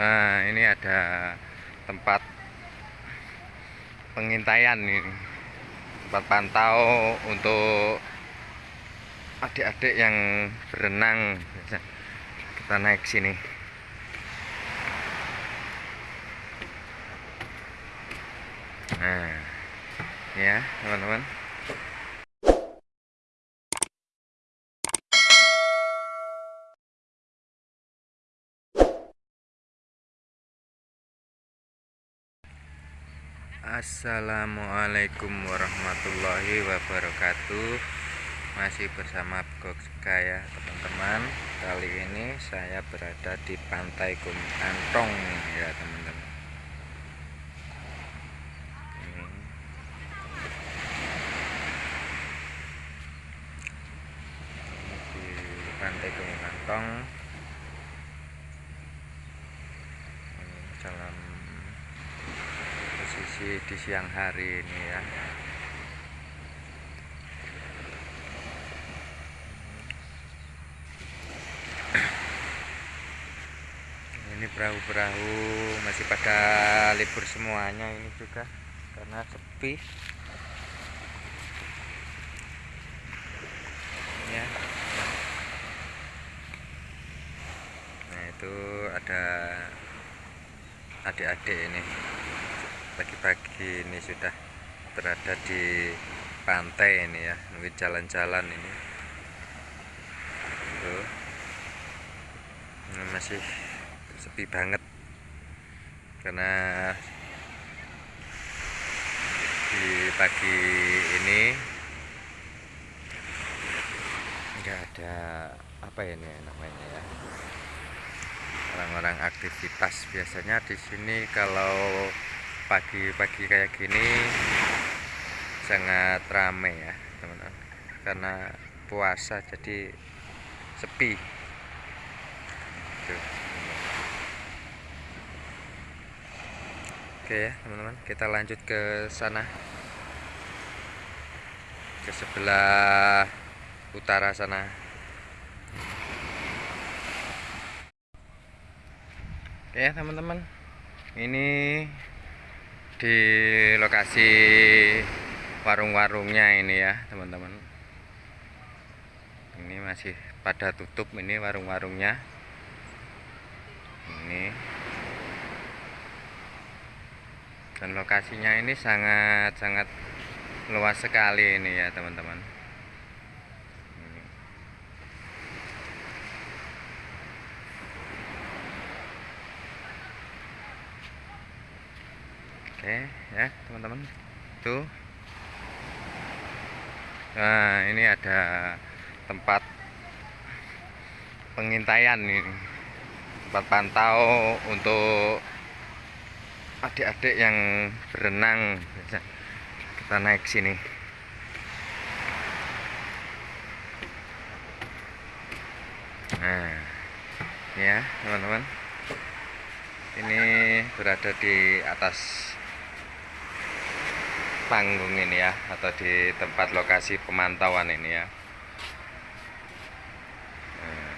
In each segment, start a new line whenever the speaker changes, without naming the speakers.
Nah, ini ada tempat pengintaian ini. Tempat pantau untuk adik-adik yang berenang. Kita naik sini. Nah, ya, teman-teman. Assalamualaikum warahmatullahi wabarakatuh. Masih bersama Gokska ya teman-teman. Kali ini saya berada di pantai Kumantong ya teman-teman. Ini. Di pantai Kumantong Salam posisi di siang hari ini ya. Ini perahu-perahu masih pada libur semuanya ini juga karena sepi. Ya. Nah itu ada adik-adik ini pagi-pagi ini sudah berada di pantai ini ya mungkin jalan-jalan ini. Tuh. Ini masih sepi banget. Karena di pagi ini enggak ada apa ini namanya ya. Orang-orang aktivitas biasanya di sini kalau pagi-pagi kayak gini sangat ramai ya teman-teman. Karena puasa jadi sepi. Tuh. oke ya teman-teman kita lanjut ke sana. Ke sebelah utara sana. Oke ya teman-teman. Ini di lokasi warung-warungnya ini ya teman-teman. Ini masih pada tutup ini warung-warungnya. Ini. Dan lokasinya ini sangat-sangat luas sekali ini ya teman-teman oke ya teman-teman. Tuh. Nah ini ada tempat pengintaian ini. Tempat pantau untuk adik-adik yang berenang. Kita naik sini. Nah ya teman-teman. Ini berada di atas panggung ini ya atau di tempat lokasi pemantauan ini ya. Nah.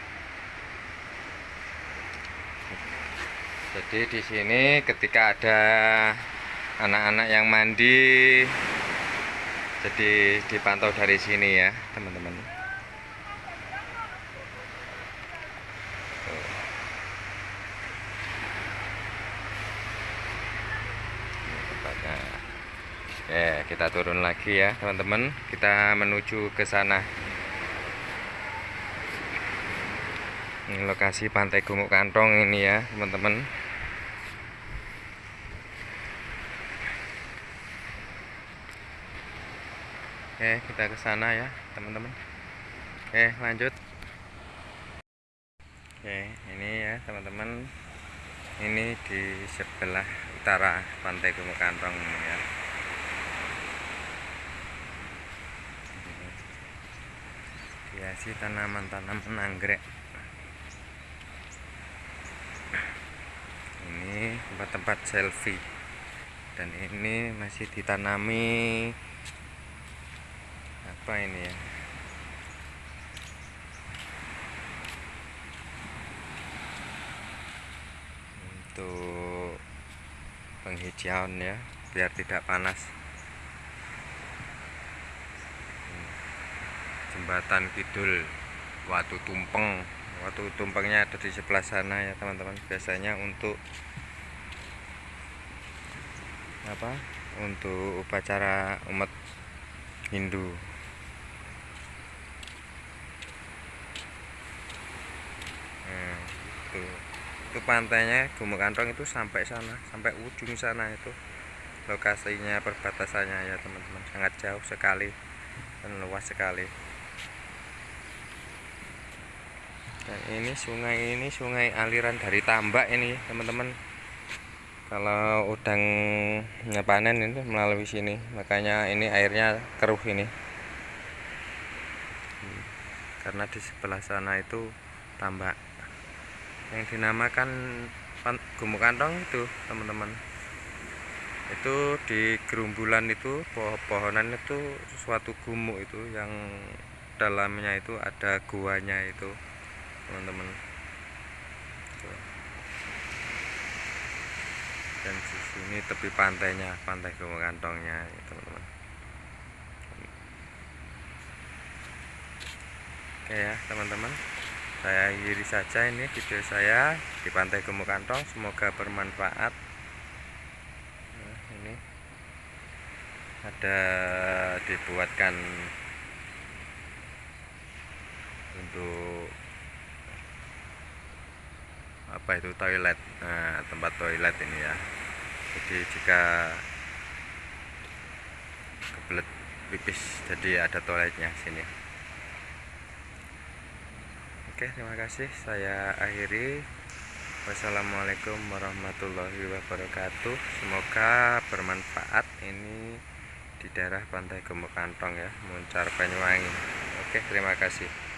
jadi di sini ketika ada anak-anak yang mandi jadi dipantau dari sini ya teman-teman Oke, kita turun lagi ya, teman-teman. Kita menuju ke sana. Ini lokasi Pantai Gumuk Kantong ini ya, teman-teman. Oke, kita ke sana ya, teman-teman. Oke, lanjut. Oke, ini ya, teman-teman. Ini di sebelah utara Pantai Gumuk Kantong ini ya. Hiasi tanaman-tanaman anggrek. Ini tempat-tempat selfie. Dan ini masih ditanami. Apa ini ya? Untuk penghijauan ya biar tidak panas jembatan kidul Watu Tumpeng. Watu Tumpengnya ada di sebelah sana ya teman-teman. Biasanya untuk apa untuk upacara umat Hindu. Nah, itu itu pantainya Gumuk Kantong itu sampai sana sampai ujung sana itu. Lokasinya perbatasannya ya teman-teman. Sangat jauh sekali dan luas sekali dan ini sungai ini sungai aliran dari tambak ini teman-teman. Kalau udang panen itu melalui sini makanya ini airnya keruh ini. Karena di sebelah sana itu tambak. Yang dinamakan gumuk kantong itu teman-teman. Itu di gerumbulan itu pohon-pohonan itu suatu gumuk itu yang dalamnya itu ada guanya itu teman-teman. Dan di sini tepi pantainya pantai Gunung Kantongnya ya, teman-teman. Oke ya teman-teman. Saya akhiri saja ini video saya di pantai Gunung Kantong. Semoga bermanfaat. Nah, ini ada dibuatkan untuk apa itu toilet. Nah, tempat toilet ini ya. Jadi jika kebelet pipis jadi ada toiletnya sini. Oke terima kasih. Saya akhiri. Wassalamualaikum warahmatullahi wabarakatuh. Semoga bermanfaat. Ini di daerah pantai Gemuk Kantong ya Muncar Banyuwangi. Oke terima kasih